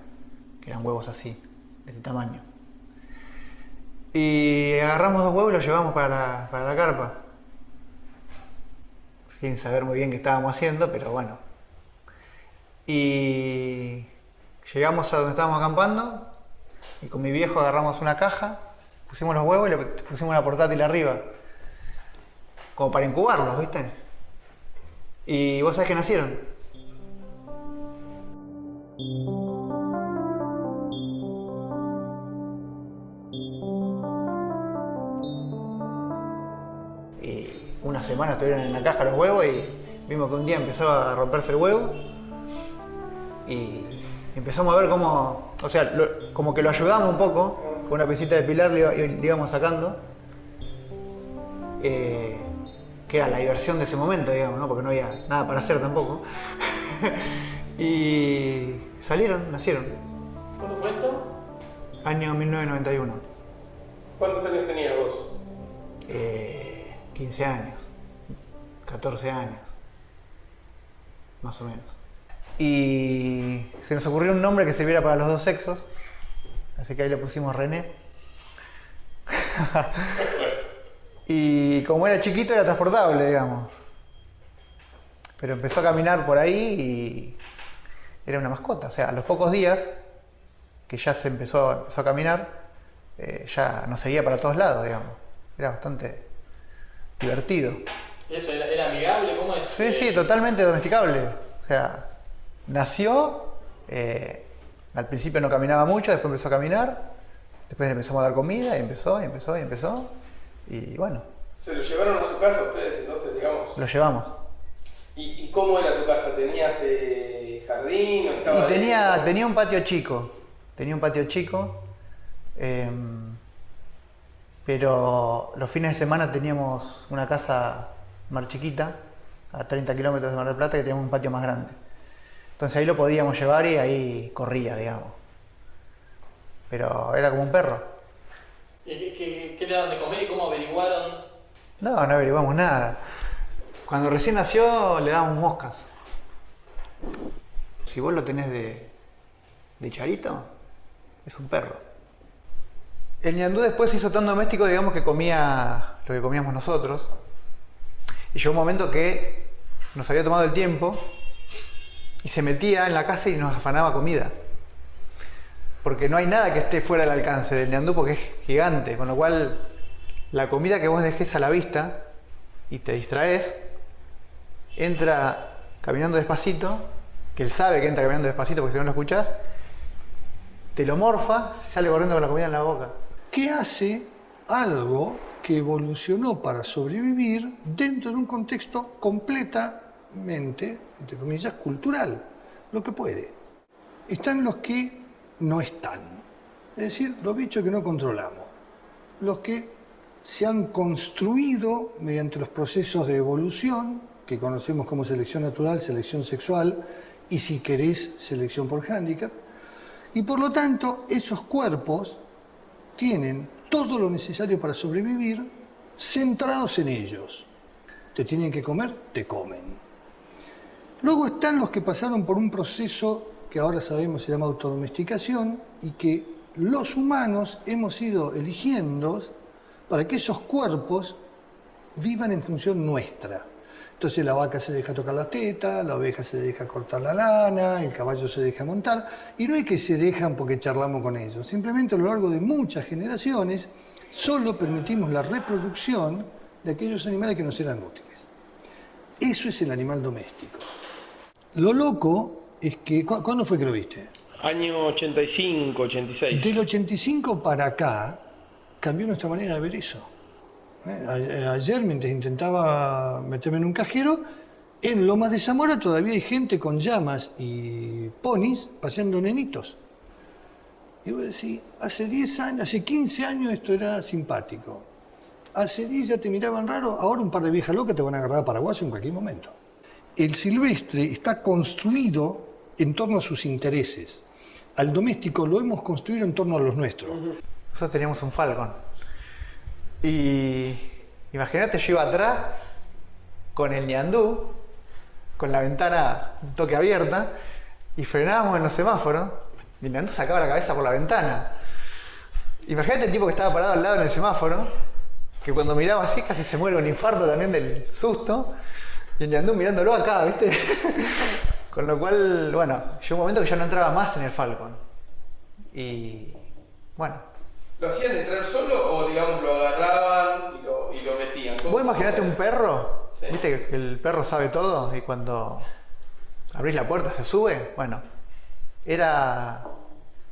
Que eran huevos así, de este tamaño. Y agarramos dos huevos y los llevamos para la, para la carpa. Sin saber muy bien qué estábamos haciendo, pero bueno. Y llegamos a donde estábamos acampando y con mi viejo agarramos una caja, pusimos los huevos y le pusimos una portátil arriba. Como para incubarlos, ¿viste? Y vos sabés que nacieron. Y una semana estuvieron en la caja los huevos y vimos que un día empezó a romperse el huevo y empezamos a ver cómo, o sea, lo- como que lo ayudamos un poco, con una pesita de pilar le íbamos sacando, eh, que era la diversión de ese momento, digamos, ¿no? porque no había nada para hacer tampoco. y salieron, nacieron. ¿Cuándo fue esto? Año 1991. ¿Cuántos años tenías vos? Eh, 15 años, 14 años, más o menos. Y se nos ocurrió un nombre que sirviera para los dos sexos, así que ahí le pusimos René. y como era chiquito era transportable, digamos. Pero empezó a caminar por ahí y era una mascota. O sea, a los pocos días que ya se empezó, empezó a caminar, eh, ya nos seguía para todos lados, digamos. Era bastante divertido. ¿Eso era, era amigable? ¿Cómo es? Sí, sí, totalmente domesticable. O sea, nació, eh, al principio no caminaba mucho, después empezó a caminar, después le empezamos a dar comida y empezó, y empezó, y empezó. Y bueno, ¿Se lo llevaron a su casa ustedes entonces, digamos? lo llevamos. ¿Y, y cómo era tu casa? ¿Tenías eh, jardín o estaba Y tenía, tenía un patio chico, tenía un patio chico, em, pero los fines de semana teníamos una casa más chiquita, a 30 kilómetros de Mar del Plata, que teníamos un patio más grande. Entonces ahí lo podíamos llevar y ahí corría, digamos. Pero era como un perro. ¿Y qué, qué- qué le daban de comer y cómo averiguaron? No, no averiguamos nada. Cuando recién nació le dábamos moscas. Si vos lo tenés de, de charito, es un perro. El ñandú después se hizo tan doméstico, digamos, que comía lo que comíamos nosotros. Y llegó un momento que nos había tomado el tiempo y se metía en la casa y nos afanaba comida. Porque no hay nada que esté fuera del alcance del ñandú porque es gigante, con lo cual la comida que vos dejes a la vista y te distraes, entra caminando despacito, que él sabe que entra caminando despacito porque si no lo escuchás, te lo morfa, sale corriendo con la comida en la boca. que hace algo que evolucionó para sobrevivir dentro de un contexto completamente, entre comillas, cultural, lo que puede. Están los que no están, es decir, los bichos que no controlamos, los que se han construido mediante los procesos de evolución, que conocemos como selección natural, selección sexual y si querés, selección por hándicap, y por lo tanto esos cuerpos tienen todo lo necesario para sobrevivir centrados en ellos. Te tienen que comer, te comen. Luego están los que pasaron por un proceso que ahora sabemos se llama autodomesticación y que los humanos hemos ido eligiendo para que esos cuerpos vivan en función nuestra. Entonces la vaca se deja tocar la teta, la oveja se deja cortar la lana, el caballo se deja montar, y no es que se dejan porque charlamos con ellos, simplemente a lo largo de muchas generaciones solo permitimos la reproducción de aquellos animales que nos eran útiles. Eso es el animal doméstico. Lo loco es que, ¿cu- ¿cuándo fue que lo viste? Año 85, 86. Del 85 para acá cambió nuestra manera de ver eso. ¿Eh? Eh, Ayer, mientras intentaba meterme en un cajero, en Lomas de Zamora todavía hay gente con llamas y ponis paseando nenitos. Y vos decís, hace 10 años, hace 15 años esto era simpático. Hace 10 ya te miraban raro, ahora un par de viejas locas te van a agarrar a paraguayo en cualquier momento. El silvestre está construido en torno a sus intereses. Al doméstico lo hemos construido en torno a los nuestros. Nosotros teníamos un Falcon. Y imagínate, yo iba atrás con el ñandú, con la ventana un toque abierta, y frenábamos en los semáforos, y el ñandú sacaba la cabeza por la ventana. Imagínate el tipo que estaba parado al lado en el semáforo, que cuando miraba así casi se muere un infarto también del susto, y ñandú mirándolo acá, ¿viste? con lo cual, bueno, llegó un momento que ya no entraba más en el Falcon. Y bueno, ¿Lo hacían entrar solo o, digamos, lo agarraban y lo, y lo metían? ¿Cómo- Vos imaginate un perro, Sí. viste que el perro sabe todo y cuando abrís la puerta se sube. Bueno, era,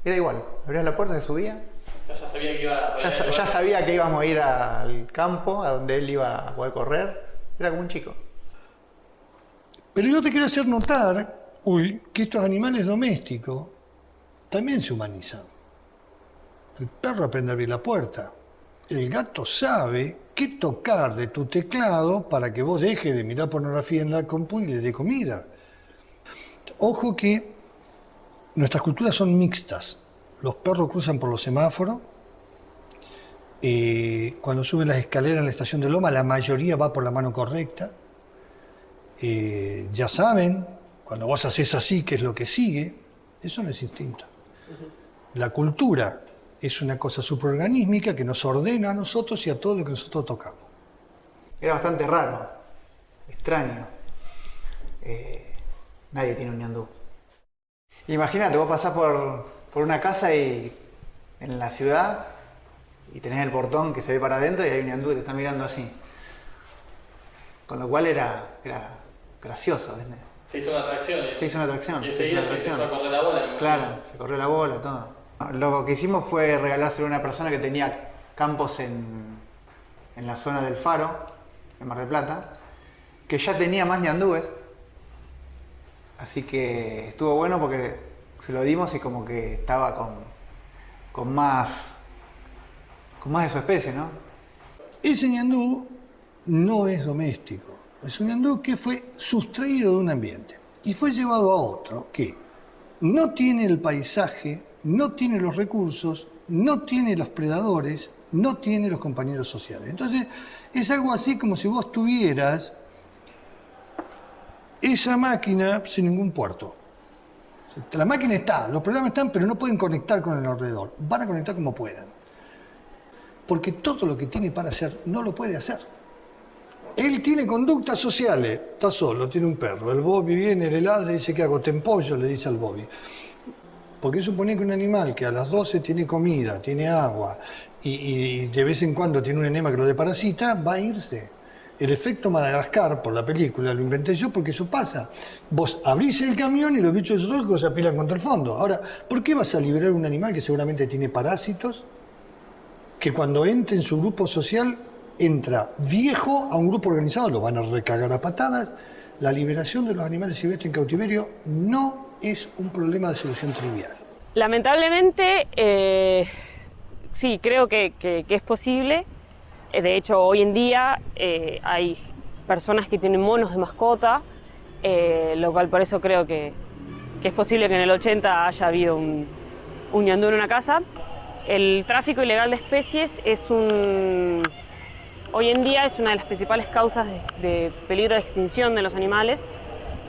era igual. Abrías la puerta, se subía. Ya, ya sabía que iba a Ya, sa- ya sabía que íbamos a ir al campo, a donde él iba a poder correr. Era como un chico. Pero yo te quiero hacer notar, uy, que estos animales domésticos también se humanizan. El perro aprende a abrir la puerta. El gato sabe qué tocar de tu teclado para que vos dejes de mirar pornografía en la compu y le dé comida. Ojo que nuestras culturas son mixtas. Los perros cruzan por los semáforos. Eh, cuando suben las escaleras en la estación de Loma, la mayoría va por la mano correcta. Eh, ya saben, cuando vos haces así, qué es lo que sigue. Eso no es instinto. La cultura es una cosa supraorganísmica que nos ordena a nosotros y a todo lo que nosotros tocamos. Era bastante raro, extraño. Eh, nadie tiene un ñandú. Imagínate, vos pasás por, por una casa y en la ciudad y tenés el portón que se ve para adentro y hay un ñandú que te está mirando así. Con lo cual era, era gracioso, ¿viste? Se hizo una atracción. ¿eh? Se hizo una atracción. Y se hizo enseguida una se atracción. empezó a correr la bola. Claro, se corrió la bola, todo. Lo que hicimos fue regalárselo a una persona que tenía campos en, en la zona del Faro, en Mar del Plata, que ya tenía más ñandúes. Así que estuvo bueno porque se lo dimos y como que estaba con, con más con más de su especie, ¿no? Ese ñandú no es doméstico. Es un ñandú que fue sustraído de un ambiente y fue llevado a otro que no tiene el paisaje, no tiene los recursos, no tiene los predadores, no tiene los compañeros sociales. Entonces, es algo así como si vos tuvieras esa máquina sin ningún puerto. La máquina está, los programas están, pero no pueden conectar con el alrededor. Van a conectar como puedan. Porque todo lo que tiene para hacer no lo puede hacer. Él tiene conductas sociales, está solo, tiene un perro. El Bobby viene, le ladra y dice, ¿qué hago? Te empollo, le dice al Bobby. Porque supone que un animal que a las 12 tiene comida, tiene agua y, de vez en cuando tiene un enema que lo deparasita, va a irse. El efecto Madagascar, por la película, lo inventé yo porque eso pasa. Vos abrís el camión y los bichos zoológicos se apilan contra el fondo. Ahora, ¿por qué vas a liberar un animal que seguramente tiene parásitos? Que cuando entre en su grupo social, entra viejo a un grupo organizado, lo van a recagar a patadas. La liberación de los animales silvestres en cautiverio no es un problema de solución trivial. Lamentablemente, eh, sí, creo que, que- que es posible. Eh, De hecho, hoy en día eh, hay personas que tienen monos de mascota, eh, lo cual por eso creo que, que es posible que en el 80 haya habido un, un ñandú en una casa. El tráfico ilegal de especies es un... Hoy en día es una de las principales causas de, peligro de extinción de los animales.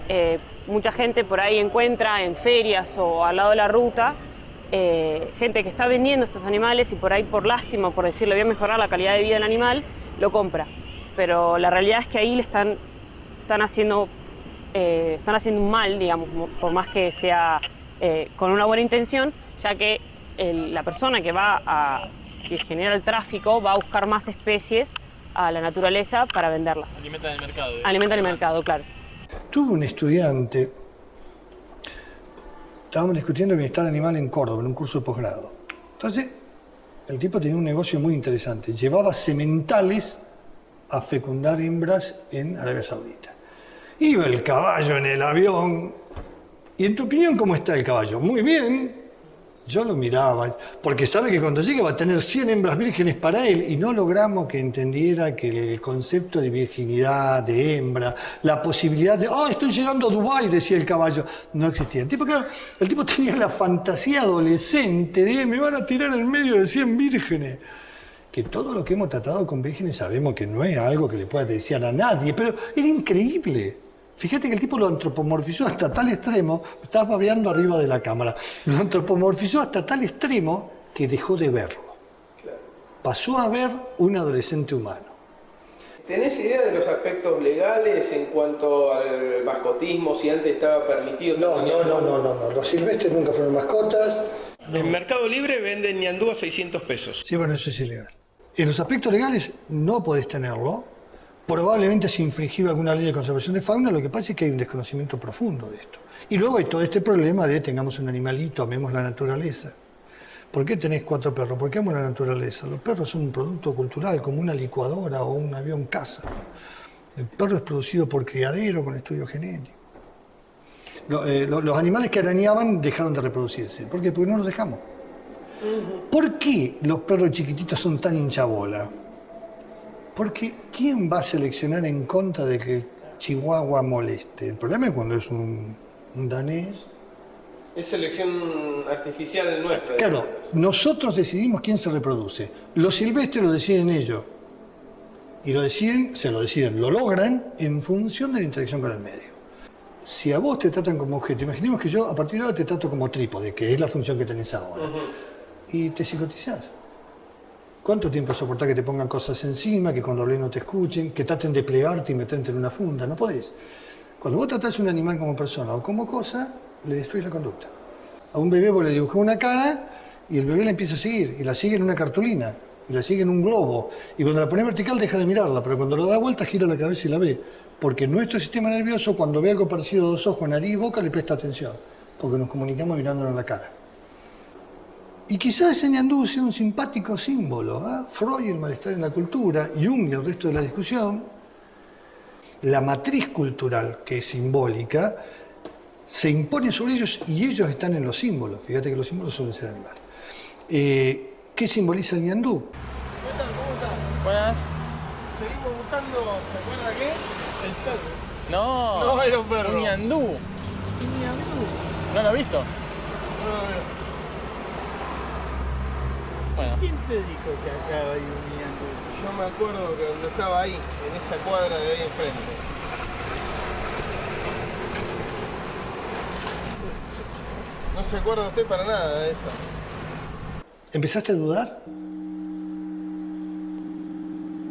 Eh, mucha gente por ahí encuentra en ferias o al lado de la ruta eh, gente que está vendiendo estos animales y por ahí por lástima, por decirle voy a mejorar la calidad de vida del animal, lo compra. Pero la realidad es que ahí le están, están, haciendo, eh, están haciendo un mal, digamos, mo- por más que sea con una buena intención, ya que la persona que va que genera el tráfico va a buscar más especies a la naturaleza para venderlas. Alimentan el mercado. ¿eh? Alimentan el mercado, claro. Tuve un estudiante, estábamos discutiendo bienestar animal en Córdoba, en un curso de posgrado. Entonces, el tipo tenía un negocio muy interesante. Llevaba sementales a fecundar hembras en Arabia Saudita. Iba el caballo en el avión. ¿Y en tu opinión cómo está el caballo? Muy bien. Yo lo miraba, porque sabe que cuando llegue va a tener 100 hembras vírgenes para él y no logramos que entendiera que el concepto de virginidad, de hembra, la posibilidad de, oh, estoy llegando a Dubái, decía el caballo, no existía. El tipo, claro, el tipo tenía la fantasía adolescente de, me van a tirar en medio de 100 vírgenes. Que todo lo que hemos tratado con vírgenes sabemos que no es algo que le pueda desear a nadie, pero era increíble. Fíjate que el tipo lo antropomorfizó hasta tal extremo, estaba babeando arriba de la cámara, lo antropomorfizó hasta tal extremo que dejó de verlo. Pasó a ver un adolescente humano. ¿Tenés idea de los aspectos legales en cuanto al mascotismo, si antes estaba permitido? No, no, no, no, no, no. Los silvestres nunca fueron mascotas. En Mercado Libre venden ñandú a 600 pesos. Sí, bueno, eso es ilegal. En los aspectos legales no podés tenerlo. Probablemente se infringido alguna ley de conservación de fauna, lo que pasa es que hay un desconocimiento profundo de esto. Y luego hay todo este problema de tengamos un animalito, amemos la naturaleza. ¿Por qué tenés cuatro perros? ¿Por qué amo la naturaleza? Los perros son un producto cultural, como una licuadora o un avión caza. El perro es producido por criadero con estudio genético. Eh, lo- los animales que arañaban dejaron de reproducirse. ¿Por qué? Porque no los dejamos. ¿Por qué los perros chiquititos son tan hinchabola? Porque ¿quién va a seleccionar en contra de que el chihuahua moleste? El problema es cuando es un, un danés. Es selección artificial nuestra. Claro, nosotros decidimos quién se reproduce. Los silvestres lo deciden ellos. Y lo deciden, se lo deciden, lo logran en función de la interacción con el medio. Si a vos te tratan como objeto, imaginemos que yo a partir de ahora te trato como trípode, que es la función que tenés ahora, y te psicotizás. ¿Cuánto tiempo soportar que te pongan cosas encima, que cuando hablé no te escuchen, que traten de plegarte y meterte en una funda? No podés. Cuando vos tratás a un animal como persona o como cosa, le destruís la conducta. A un bebé vos le dibujás una cara y el bebé la empieza a seguir, y la sigue en una cartulina. y la sigue en un globo. Y cuando la pone vertical deja de mirarla, pero cuando lo da vuelta gira la cabeza y la ve. Porque nuestro sistema nervioso, cuando ve algo parecido a dos ojos, nariz y boca, le presta atención. Porque nos comunicamos mirándonos en la cara. Y quizás ese ñandú sea un simpático símbolo. ¿ah? Freud y el malestar en la cultura, Jung y el resto de la discusión, la matriz cultural, que es simbólica, se impone sobre ellos y ellos están en los símbolos. Fíjate que los símbolos suelen ser animales. Eh, ¿Qué simboliza el ñandú? ¿Qué tal? ¿Cómo estás? Buenas. Seguimos buscando, ¿se acuerda qué? El perro. No. No, era un perro. Un ñandú. Un ñandú. ¿No lo has visto? No lo veo. Bueno. ¿Quién te dijo que acá hay un ñandú? Yo me acuerdo que cuando estaba ahí, en esa cuadra de ahí enfrente. No se acuerda usted para nada de esto. ¿Empezaste a dudar?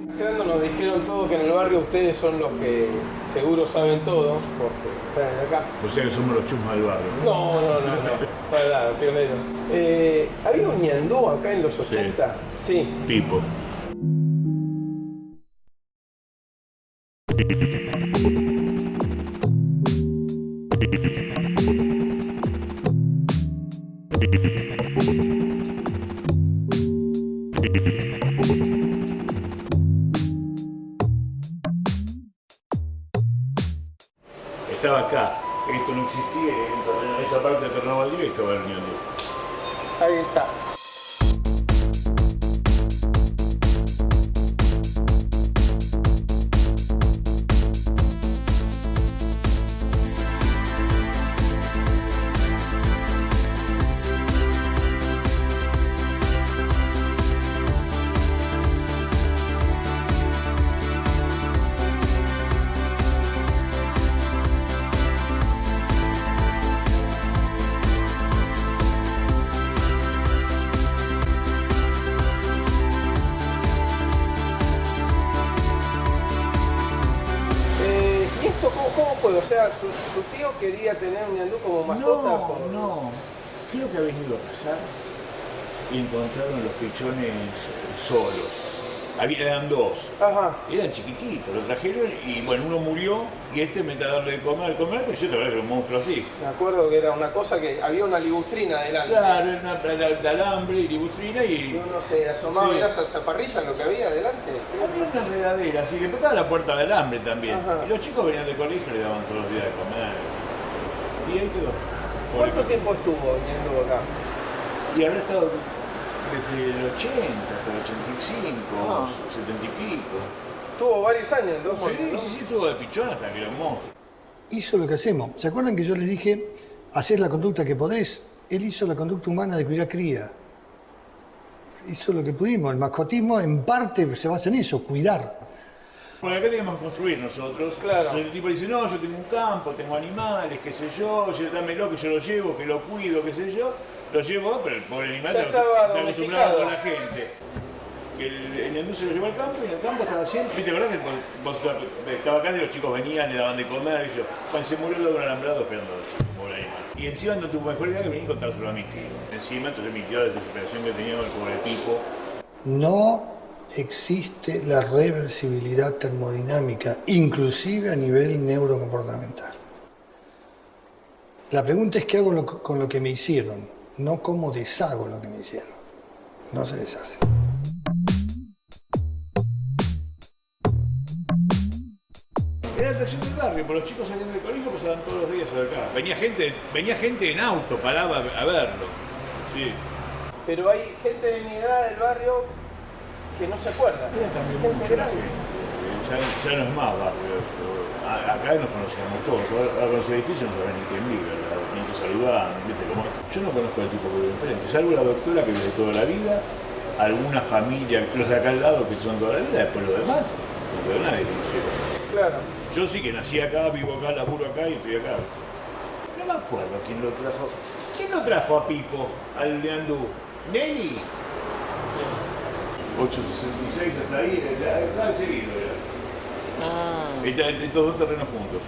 Entrando nos dijeron todos que en el barrio ustedes son los que seguro saben todo, porque acá. O sea que somos los chusmas del barrio. No, no, no, no. Para nada, pionero. Eh, ¿Había un ñandú acá en los 80? Sí. Pipo. Estaba acá. Esto no existía. En esa parte de Valdivia estaba el. Ahí está. Había, eran dos. Ajá. Eran chiquititos, lo trajeron y bueno, uno murió y este me dando de comer, de comer, pero yo te que era un monstruo así. Me acuerdo que era una cosa que había una ligustrina adelante. Claro, era una alambre y libustrina Y y uno se asomaba Sí. y era salsaparrilla lo que había adelante. había una enredadera, así que estaba la puerta de alambre también. Ajá. Y los chicos venían de colegio y le daban todos los días de comer. Y ahí quedó. ¿Cuánto tiempo estuvo ñandú acá? Y habrá estado desde el 80 hasta el 85, Ah. 70 y pico. Tuvo varios años entonces. Sí, ¿no? sí, sí, tuvo de pichón hasta que era un monstruo. Hizo lo que hacemos. ¿Se acuerdan que yo les dije, hacer la conducta que podés? Él hizo la conducta humana de cuidar cría. Hizo lo que pudimos. El mascotismo en parte se basa en eso, cuidar. Porque acá teníamos que construir nosotros. Claro. Entonces el tipo dice, no, yo tengo un campo, tengo animales, qué sé yo, yo- dámelo que yo lo llevo, que lo cuido, qué sé yo. Lo llevo, pero el pobre animal Ya está estaba está acostumbrado domesticado. con la gente. Que el, el ñandú se lo llevó al campo y en el campo estaba siempre. Viste, ¿verdad que vos, estaba acá y los chicos venían, le daban de comer y yo. Cuando se murió un alambrado esperando a pobre animal. Y encima no tuvo mejor idea que venir y contárselo a mi tío. Encima, entonces mi tío, la desesperación que tenía el pobre tipo, No existe la reversibilidad termodinámica, inclusive a nivel neurocomportamental. La pregunta es qué hago lo- con lo que me hicieron, no cómo deshago lo que me hicieron. No se deshace. Era la atracción del barrio, porque los chicos salían del colegio pasaban todos los días acá. Venía gente, venía gente en auto, paraba a verlo. Sí. Pero hay gente de mi edad del barrio que no se acuerda. Gente grande. Ya, ya no es más barrio esto. A- Acá nos conocíamos todos. Ahora ahora con los edificios no saben ni quién vive, ¿verdad? Ni te saludan, ¿viste cómo es? Yo no conozco al tipo que vive enfrente, salvo la doctora que vive toda la vida, alguna familia, los de acá al lado que son toda la vida, después lo demás, no veo nadie. Claro. Yo sí que nací acá, vivo acá, laburo acá y estoy acá. No me acuerdo quién lo trajo. ¿Quién lo trajo a Pipo, al Leandú? ¿Nelly? 866 hasta ahí, está seguido era. Está- Estos dos terrenos juntos.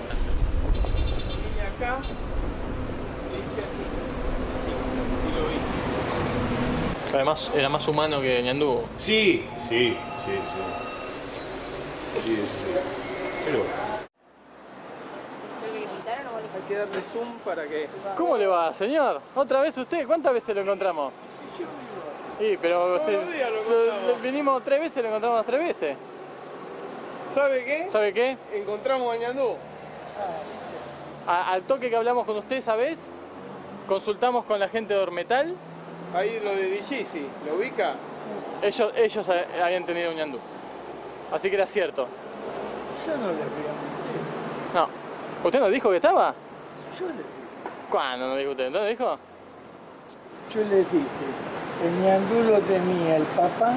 Vine acá, le hice así. Sí, y lo vi. Además, era más humano que Ñandú. Sí, sí, sí, sí. Sí, sí, sí. Pero Hay que darle zoom para que. ¿Cómo le va, señor? ¿Otra vez usted? ¿Cuántas veces lo encontramos? Sí, pero usted, Todos los días lo vinimos tres veces, lo encontramos tres veces. ¿Sabe qué? ¿Sabe qué? Encontramos a Ñandú. A- al toque que hablamos con usted esa vez, consultamos con la gente de Ormetal. Ahí lo de Digisi, ¿lo ubica? Ellos, ellos ha- habían tenido un ñandú. Así que era cierto. Yo no le voy a mentir. No. ¿Usted nos dijo que estaba? Yo le, ¿Cuándo nos dijo usted? ¿No dijo? yo le dije, el ñandú lo tenía el papá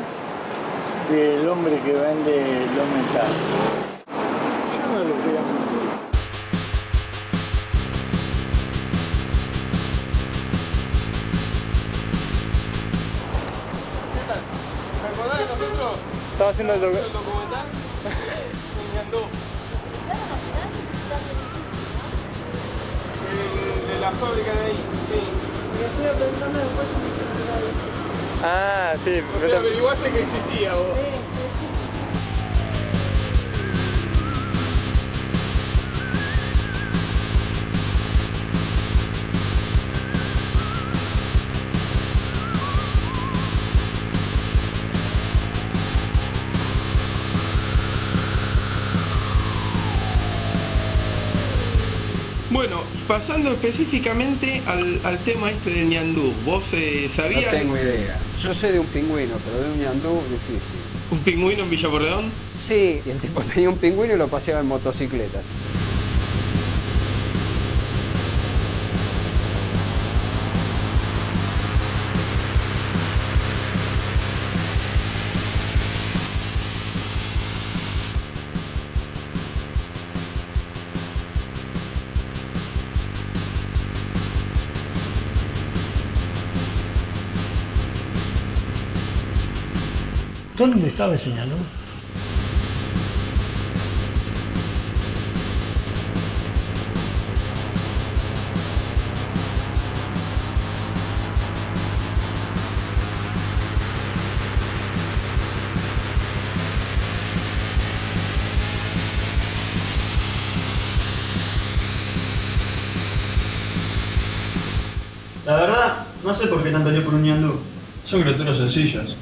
del hombre que vende los metales. Yo no le voy a Estaba haciendo el docu- el documental? De la fábrica de ahí, sí. Ah, sí. O sea, averiguaste que existía vos. Pasando específicamente al, al tema este del ñandú, ¿vos eh, No sabías tengo idea. Yo sé de un pingüino, pero de un ñandú difícil. un pingüino en Villa Porredón? Sí, y el tipo tenía un pingüino y lo paseaba en motocicleta. ¿Dónde estaba ese? La verdad, no sé por qué tanto lío por un ñandú. Son criaturas sencillas.